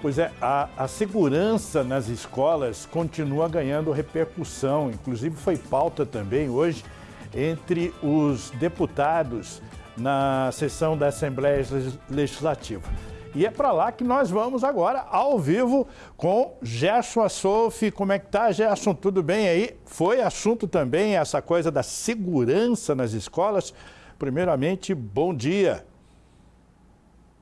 Pois é, a, a, segurança nas escolas continua ganhando repercussão, inclusive foi pauta também hoje entre os deputados na sessão da Assembleia Legislativa. E é para lá que nós vamos agora, ao vivo, com Gerson Assofi. Como é que tá, Gerson? Tudo bem aí? Foi assunto também essa coisa da segurança nas escolas. Primeiramente, bom dia.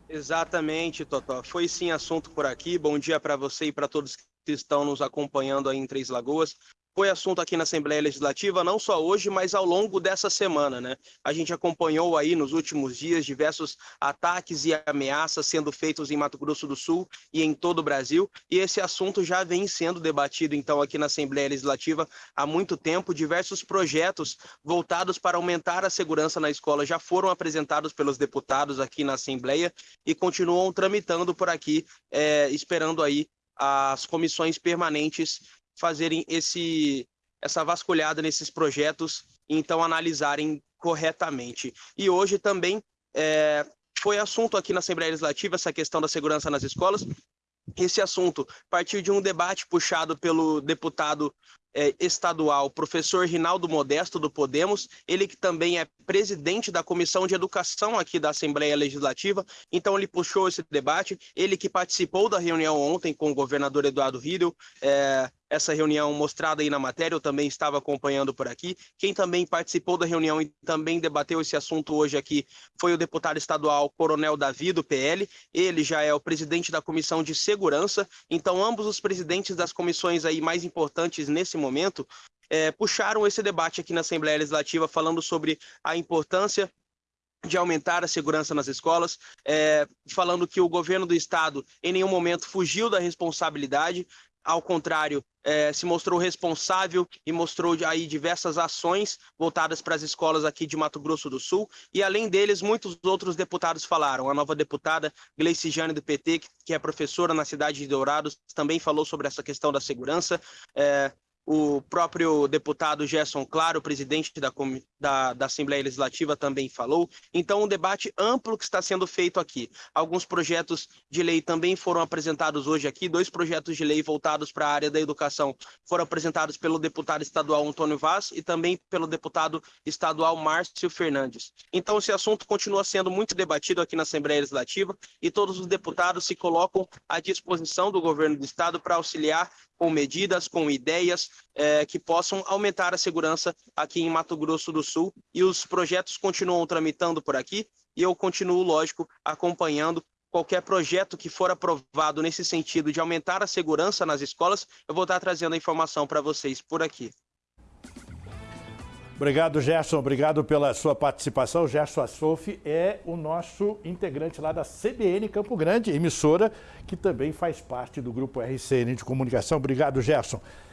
Exatamente, Totó. Foi sim assunto por aqui. Bom dia para você e para todos que estão nos acompanhando aí em Três Lagoas foi assunto aqui na Assembleia Legislativa, não só hoje, mas ao longo dessa semana, né? A gente acompanhou aí nos últimos dias diversos ataques e ameaças sendo feitos em Mato Grosso do Sul e em todo o Brasil, e esse assunto já vem sendo debatido então aqui na Assembleia Legislativa há muito tempo. Diversos projetos voltados para aumentar a segurança na escola já foram apresentados pelos deputados aqui na Assembleia e continuam tramitando por aqui, é, esperando aí as comissões permanentes fazerem esse, essa vasculhada nesses projetos e então analisarem corretamente. E hoje também é, foi assunto aqui na Assembleia Legislativa essa questão da segurança nas escolas. Esse assunto partiu de um debate puxado pelo deputado é, estadual, professor Rinaldo Modesto, do Podemos, ele que também é presidente da Comissão de Educação aqui da Assembleia Legislativa, então ele puxou esse debate, ele que participou da reunião ontem com o governador Eduardo Riedel, é, essa reunião mostrada aí na matéria, eu também estava acompanhando por aqui. Quem também participou da reunião e também debateu esse assunto hoje aqui foi o deputado estadual Coronel Davi, do PL. Ele já é o presidente da Comissão de Segurança, então ambos os presidentes das comissões aí mais importantes nesse momento é, puxaram esse debate aqui na Assembleia Legislativa falando sobre a importância de aumentar a segurança nas escolas, é, falando que o governo do estado em nenhum momento fugiu da responsabilidade, ao contrário, é, se mostrou responsável e mostrou aí diversas ações voltadas para as escolas aqui de Mato Grosso do Sul. E além deles, muitos outros deputados falaram. A nova deputada Gleice Jane do PT, que é professora na cidade de Dourados, também falou sobre essa questão da segurança. É, o próprio deputado Gerson Claro, presidente da, da, da, Assembleia Legislativa, também falou. Então, um debate amplo que está sendo feito aqui. Alguns projetos de lei também foram apresentados hoje aqui. Dois projetos de lei voltados para a área da educação foram apresentados pelo deputado estadual Antônio Vaz e também pelo deputado estadual Márcio Fernandes. Então, esse assunto continua sendo muito debatido aqui na Assembleia Legislativa e todos os deputados se colocam à disposição do governo do estado para auxiliar com medidas, com ideias é, que possam aumentar a segurança aqui em Mato Grosso do Sul. E os projetos continuam tramitando por aqui e eu continuo, lógico, acompanhando qualquer projeto que for aprovado nesse sentido de aumentar a segurança nas escolas, eu vou estar trazendo a informação para vocês por aqui. Obrigado, Gerson. Obrigado pela sua participação. Gerson Assofi é o nosso integrante lá da CBN Campo Grande, emissora que também faz parte do grupo RCN de comunicação. Obrigado, Gerson.